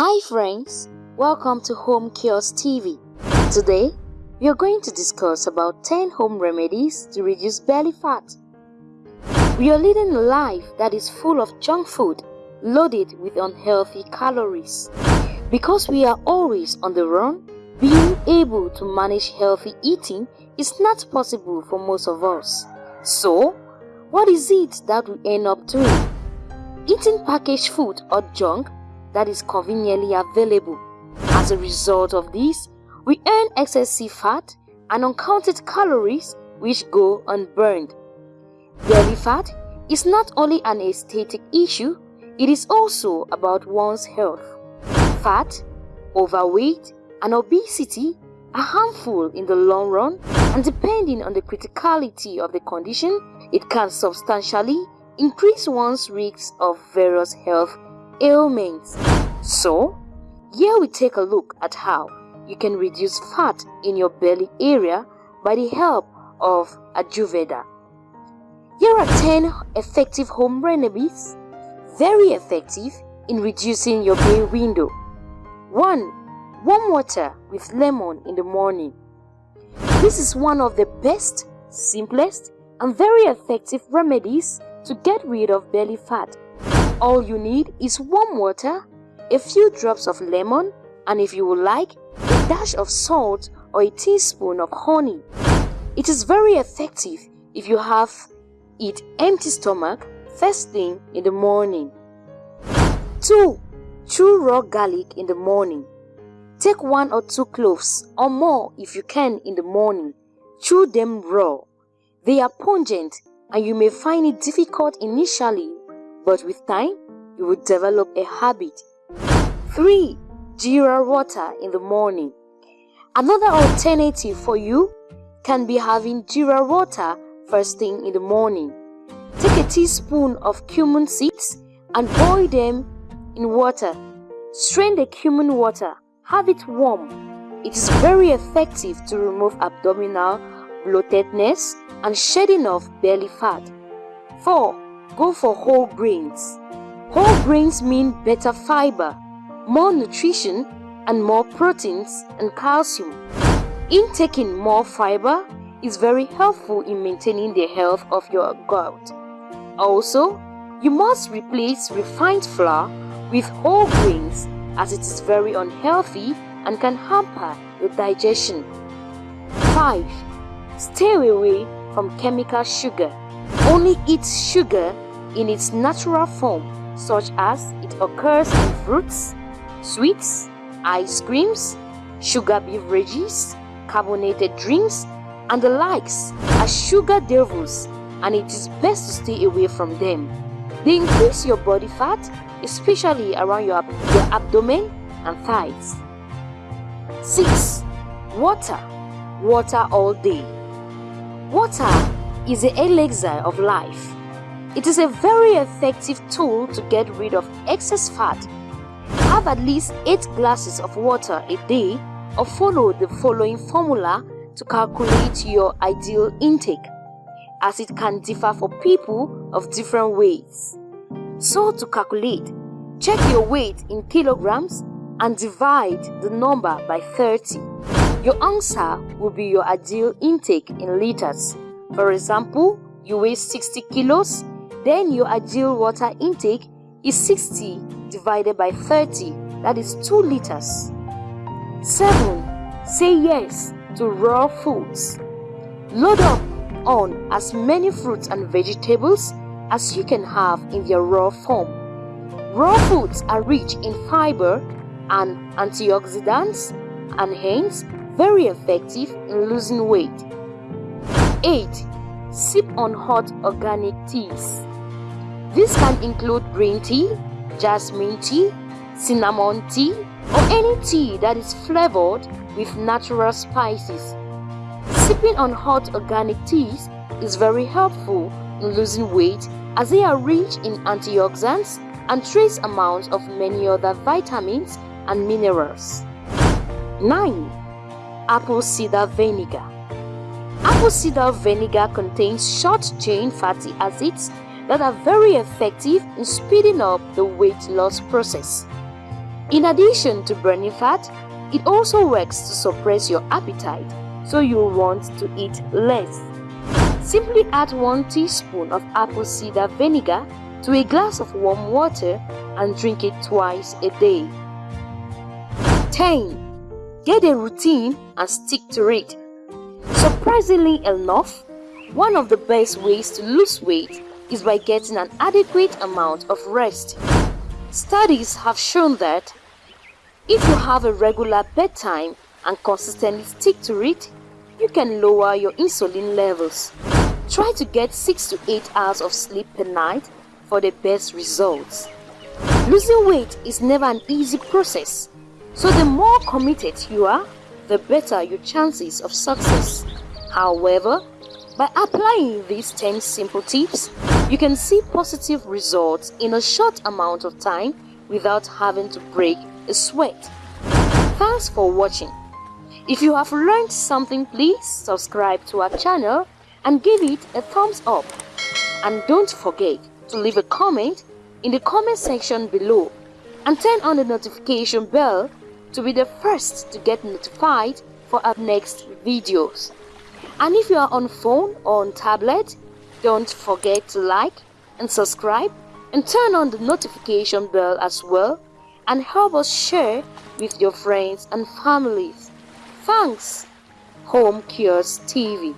Hi friends, welcome to Home Cures TV. Today, we are going to discuss about 10 home remedies to reduce belly fat. We are leading a life that is full of junk food, loaded with unhealthy calories. Because we are always on the run, being able to manage healthy eating is not possible for most of us. So, what is it that we end up doing? Eating packaged food or junk that is conveniently available. As a result of this, we earn excessive fat and uncounted calories which go unburned. Belly fat is not only an aesthetic issue, it is also about one's health. Fat, overweight, and obesity are harmful in the long run and depending on the criticality of the condition, it can substantially increase one's risk of various health ailments. So, here we take a look at how you can reduce fat in your belly area by the help of Ayurveda. Here are 10 effective home remedies, very effective in reducing your belly window. 1. Warm water with lemon in the morning. This is one of the best, simplest, and very effective remedies to get rid of belly fat all you need is warm water, a few drops of lemon, and if you would like, a dash of salt or a teaspoon of honey. It is very effective if you have it empty stomach first thing in the morning. 2. Chew raw garlic in the morning. Take one or two cloves or more if you can in the morning. Chew them raw. They are pungent and you may find it difficult initially but with time, you will develop a habit. 3. Jeera water in the morning. Another alternative for you can be having jeera water first thing in the morning. Take a teaspoon of cumin seeds and boil them in water. Strain the cumin water, have it warm. It is very effective to remove abdominal bloatedness and shedding of belly fat. 4 go for whole grains. Whole grains mean better fiber, more nutrition, and more proteins and calcium. Intaking more fiber is very helpful in maintaining the health of your gut. Also, you must replace refined flour with whole grains as it is very unhealthy and can hamper the digestion. 5. Stay away from chemical sugar. Only eats sugar in its natural form such as it occurs in fruits, sweets, ice creams, sugar beverages, carbonated drinks, and the likes are sugar devils and it is best to stay away from them. They increase your body fat, especially around your, your abdomen and thighs. 6. Water. Water all day. Water is the elixir of life. It is a very effective tool to get rid of excess fat. Have at least 8 glasses of water a day or follow the following formula to calculate your ideal intake as it can differ for people of different weights. So to calculate, check your weight in kilograms and divide the number by 30. Your answer will be your ideal intake in liters. For example, you weigh 60 kilos then your ideal water intake is 60 divided by 30, that is 2 liters. 7. Say yes to raw foods. Load up on as many fruits and vegetables as you can have in their raw form. Raw foods are rich in fiber and antioxidants and hence very effective in losing weight. 8. Sip on hot organic teas. This can include green tea, jasmine tea, cinnamon tea, or any tea that is flavored with natural spices. Sipping on hot organic teas is very helpful in losing weight as they are rich in antioxidants and trace amounts of many other vitamins and minerals. 9. Apple cider vinegar Apple cider vinegar contains short-chain fatty acids that are very effective in speeding up the weight loss process. In addition to burning fat, it also works to suppress your appetite, so you'll want to eat less. Simply add 1 teaspoon of apple cider vinegar to a glass of warm water and drink it twice a day. 10. Get a routine and stick to it. Surprisingly enough, one of the best ways to lose weight is by getting an adequate amount of rest. Studies have shown that if you have a regular bedtime and consistently stick to it, you can lower your insulin levels. Try to get 6 to 8 hours of sleep per night for the best results. Losing weight is never an easy process, so the more committed you are, the better your chances of success. However, by applying these 10 simple tips, you can see positive results in a short amount of time without having to break a sweat. Thanks for watching. If you have learned something, please subscribe to our channel and give it a thumbs up. And don't forget to leave a comment in the comment section below and turn on the notification bell to be the first to get notified for our next videos. And if you are on phone or on tablet, don't forget to like and subscribe and turn on the notification bell as well and help us share with your friends and families. Thanks, Home Cures TV.